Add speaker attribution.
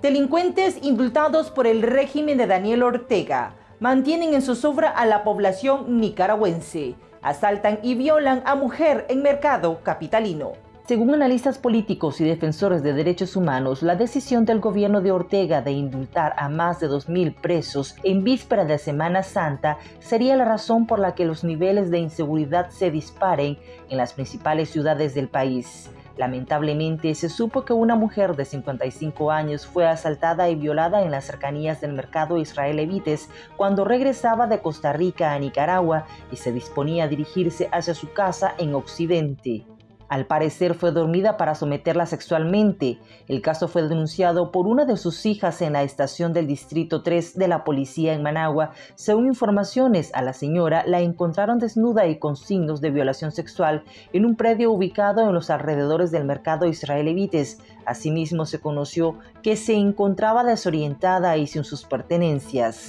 Speaker 1: Delincuentes indultados por el régimen de Daniel Ortega mantienen en zozobra a la población nicaragüense. Asaltan y violan a mujer en mercado capitalino. Según analistas políticos y defensores de derechos humanos, la decisión del gobierno de Ortega de indultar a más de 2.000 presos en víspera de Semana Santa sería la razón por la que los niveles de inseguridad se disparen en las principales ciudades del país. Lamentablemente se supo que una mujer de 55 años fue asaltada y violada en las cercanías del mercado Israel Evites cuando regresaba de Costa Rica a Nicaragua y se disponía a dirigirse hacia su casa en Occidente. Al parecer fue dormida para someterla sexualmente. El caso fue denunciado por una de sus hijas en la estación del Distrito 3 de la policía en Managua. Según informaciones, a la señora la encontraron desnuda y con signos de violación sexual en un predio ubicado en los alrededores del mercado Israel Evites. Asimismo se conoció que se encontraba desorientada y sin sus pertenencias.